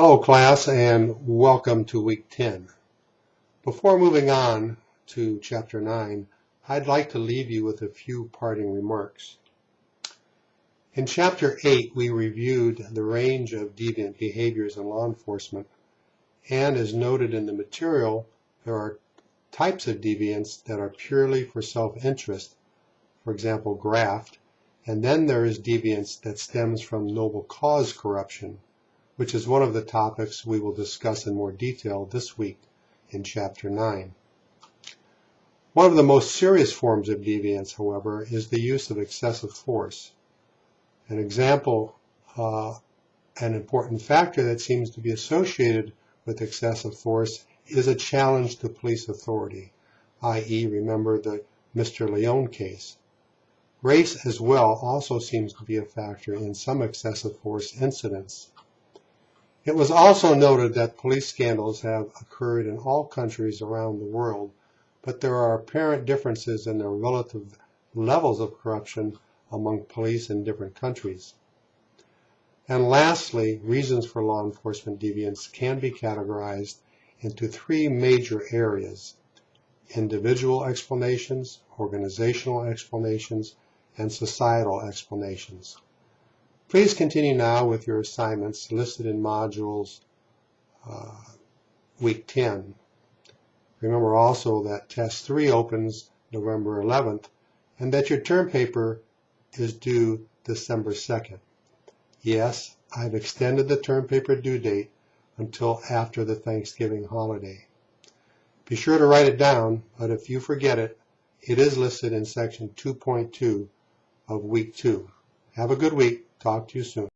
Hello class and welcome to week 10. Before moving on to chapter 9, I'd like to leave you with a few parting remarks. In chapter 8 we reviewed the range of deviant behaviors in law enforcement and as noted in the material there are types of deviance that are purely for self-interest, for example graft, and then there is deviance that stems from noble cause corruption which is one of the topics we will discuss in more detail this week in Chapter 9. One of the most serious forms of deviance, however, is the use of excessive force. An example, uh, an important factor that seems to be associated with excessive force is a challenge to police authority, i.e. remember the Mr. Leone case. Race as well also seems to be a factor in some excessive force incidents. It was also noted that police scandals have occurred in all countries around the world, but there are apparent differences in the relative levels of corruption among police in different countries. And lastly, reasons for law enforcement deviance can be categorized into three major areas, individual explanations, organizational explanations, and societal explanations. Please continue now with your assignments listed in modules uh, week 10. Remember also that test 3 opens November 11th and that your term paper is due December 2nd. Yes, I've extended the term paper due date until after the Thanksgiving holiday. Be sure to write it down, but if you forget it, it is listed in section 2.2 of week 2. Have a good week. Talk to you soon.